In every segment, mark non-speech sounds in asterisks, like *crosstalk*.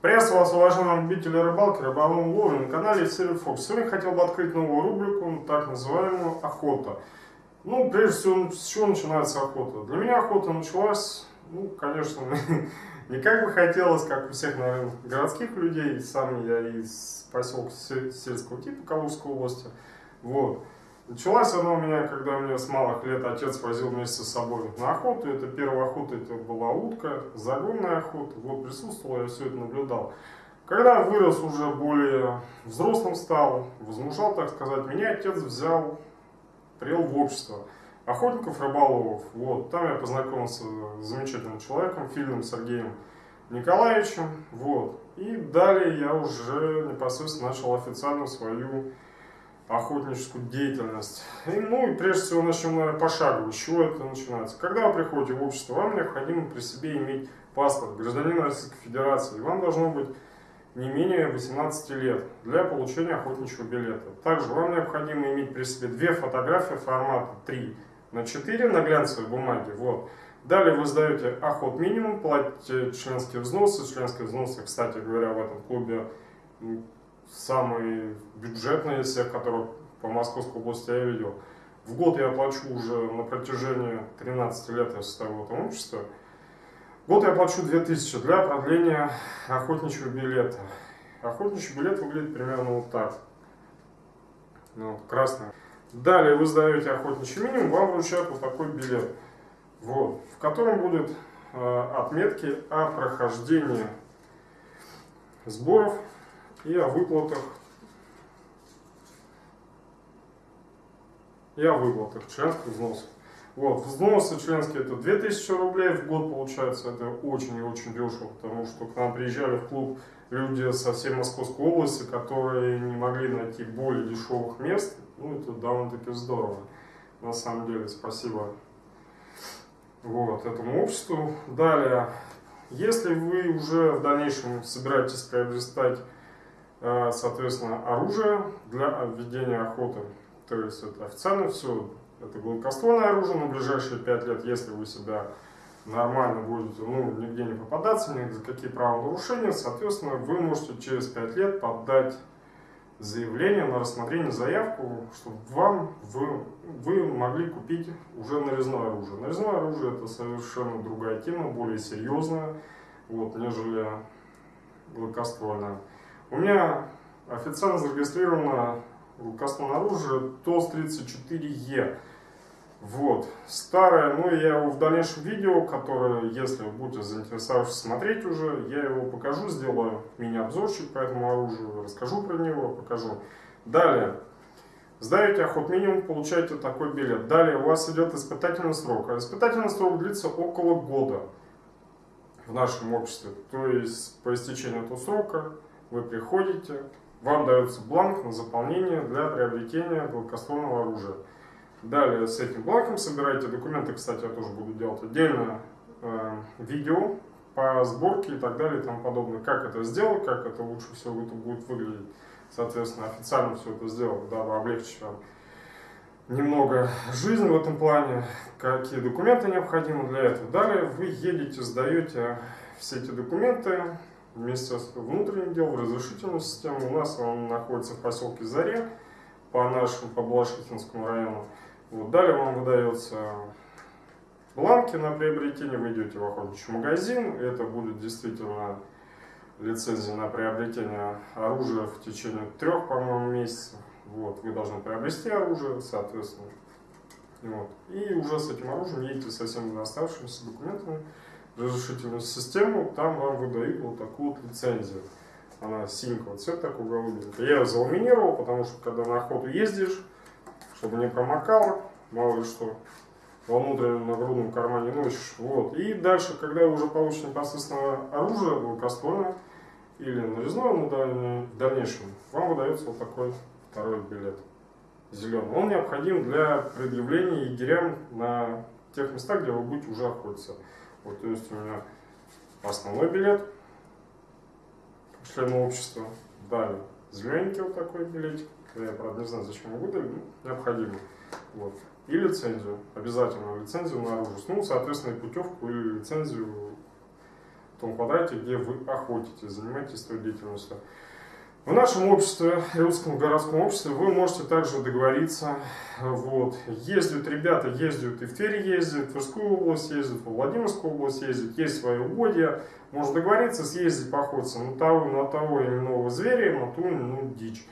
Приветствую вас, уважаемые любители рыбалки, рыболовной ловли на канале Сири Фокс. Сегодня хотел бы открыть новую рубрику, так называемую охота. Ну, прежде всего, с чего начинается охота? Для меня охота началась, ну, конечно, *laughs* не как бы хотелось, как у всех, наверное, городских людей. Сам я из поселка сельского типа Калужской области. Вот. Началась она у меня, когда мне с малых лет отец возил вместе с собой на охоту. Это первая охота, это была утка, загонная охота. Вот присутствовал, я все это наблюдал. Когда вырос уже более взрослым стал, возмужал, так сказать, меня отец взял, привел в общество охотников, рыболовов. Вот, там я познакомился с замечательным человеком, Фильным Сергеем Николаевичем. Вот. И далее я уже непосредственно начал официально свою охотническую деятельность. И, ну и прежде всего начнем, наверное, пошагово. С чего это начинается? Когда вы приходите в общество, вам необходимо при себе иметь паспорт гражданина Российской Федерации. Вам должно быть не менее 18 лет для получения охотничьего билета. Также вам необходимо иметь при себе две фотографии формата 3 на 4 на глянцевой бумаге. Вот. Далее вы сдаете охот минимум, платите членские взносы. Членские взносы, кстати говоря, в этом клубе самый бюджетный из всех, которых по Московской области я видел. В год я плачу уже на протяжении 13 лет я состою в этом. В год я плачу 2000 для продления охотничьего билета. Охотничий билет выглядит примерно вот так. Ну, красный. Далее вы сдаете охотничий минимум, вам вручают вот такой билет. Вот, в котором будут э, отметки о прохождении сборов и о выплатах. И о выплатах. Членских взносов. Вот, взносы членские это 2000 рублей в год получается, это очень и очень дешево, потому что к нам приезжали в клуб люди со всей Московской области, которые не могли найти более дешевых мест, ну это довольно-таки здорово, на самом деле, спасибо. Вот, этому обществу. Далее, если вы уже в дальнейшем собираетесь приобретать соответственно, оружие для ведения охоты. То есть это официально все, это гладкоствольное оружие на ближайшие 5 лет, если вы себя нормально будете, ну, нигде не попадаться, ни за какие правонарушения, соответственно, вы можете через 5 лет подать заявление на рассмотрение заявку, чтобы вам, вы, вы могли купить уже нарезное оружие. Нарезное оружие это совершенно другая тема, более серьезная, вот, нежели гладкоствольное. У меня официально зарегистрировано рукостное оружие ТОС-34Е. Вот, старое, ну я его в дальнейшем видео, которое, если вы будете заинтересовавшись смотреть уже, я его покажу, сделаю мини-обзорчик по этому оружию, расскажу про него, покажу. Далее, сдаете охот минимум, получаете такой билет. Далее у вас идет испытательный срок, а испытательный срок длится около года в нашем обществе. То есть по истечению этого срока вы приходите, вам дается бланк на заполнение для приобретения гладкоствольного оружия. Далее с этим бланком собираете документы, кстати, я тоже буду делать отдельно э, видео по сборке и так далее и тому подобное. Как это сделать, как это лучше всего это будет выглядеть. Соответственно, официально все это сделать, дабы облегчить вам немного жизнь в этом плане, какие документы необходимы для этого. Далее вы едете, сдаете все эти документы Министерство внутренних дел, в разрешительную систему. У нас он находится в поселке Заре, по нашему, по Балашихинскому району. Вот. Далее вам выдается бланки на приобретение, вы идете в охотничий магазин, это будет действительно лицензия на приобретение оружия в течение трех, по-моему, месяцев. Вот, вы должны приобрести оружие, соответственно. Вот. И уже с этим оружием едете со всеми оставшимися документами разрешительную систему, там вам выдают вот такую вот лицензию. Она синенького цвета, такой голубенькая. Я ее заламинировал, потому что когда на охоту ездишь, чтобы не промокало, мало ли что, во внутреннем нагрудном кармане носишь. Вот. И дальше, когда уже получишь непосредственно оружие, гладкоствольное или нарезное, ну, в дальнейшем, вам выдается вот такой второй билет зеленый. Он необходим для предъявления егерям на тех местах, где вы будете уже охотиться. Вот, то есть у меня основной билет члена общества. Далее зелененький вот такой билетик. Я, правда, не знаю, зачем его выдали, но необходимо. Вот. И лицензию, обязательно лицензию на оружие. Ну, соответственно, и путевку или лицензию в том квадрате, где вы охотитесь, занимаетесь той деятельностью. В нашем обществе, русском городском обществе, вы можете также договориться. Вот. Ездят ребята, ездят и в Тверь ездят, в Тверскую область ездят, в Владимирскую область ездят, есть свои угодья. Можно договориться, съездить поохотиться на того, на того иного зверя, на ту ну, дичь.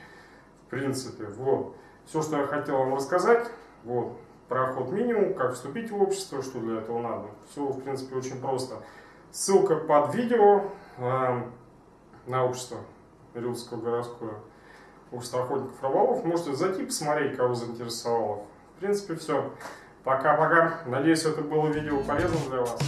В принципе, вот. Все, что я хотел вам рассказать, вот, про охот минимум, как вступить в общество, что для этого надо. Все, в принципе, очень просто. Ссылка под видео э, на общество. Рилскую городскую общество охотников рыболов. Можете зайти, посмотреть, кого заинтересовало. В принципе, все. Пока-пока. Надеюсь, это было видео полезным для вас.